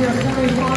Yeah, 24.